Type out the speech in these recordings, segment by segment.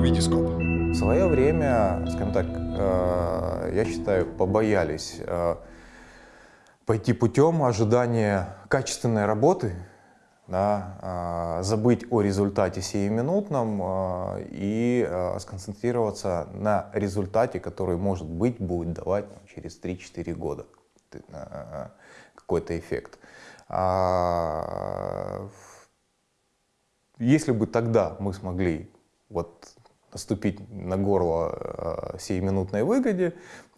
Витископ. В свое время, скажем так, э, я считаю, побоялись э, пойти путем ожидания качественной работы, да, э, забыть о результате сиюминутном и сконцентрироваться на результате, который, может быть, будет давать через 3-4 года какой-то эффект. А, если бы тогда мы смогли вот наступить на горло э, сиюминутной выгоде,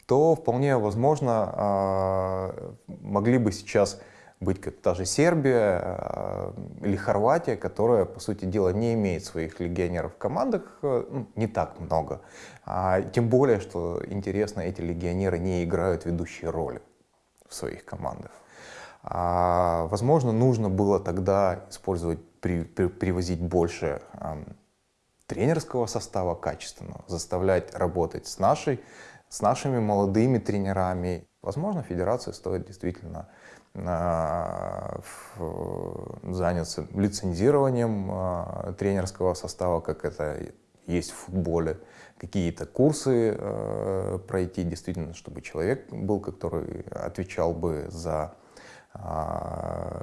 то вполне возможно э, могли бы сейчас быть как та же Сербия э, или Хорватия, которая, по сути дела, не имеет своих легионеров в командах, ну, не так много. А, тем более, что интересно, эти легионеры не играют ведущие роли в своих командах. А, возможно, нужно было тогда использовать, при, при, привозить больше тренерского состава качественного, заставлять работать с, нашей, с нашими молодыми тренерами. Возможно, федерации стоит действительно э, заняться лицензированием э, тренерского состава, как это есть в футболе, какие-то курсы э, пройти, действительно, чтобы человек был, который отвечал бы за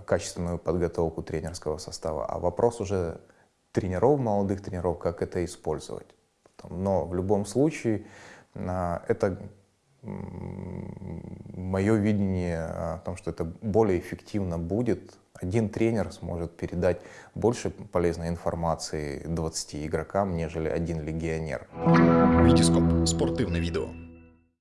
качественную подготовку тренерского состава. А вопрос уже тренеров, молодых тренеров, как это использовать. Но в любом случае а, это мое видение о том, что это более эффективно будет. Один тренер сможет передать больше полезной информации 20 игрокам, нежели один легионер. Витископ. Спортивное видео.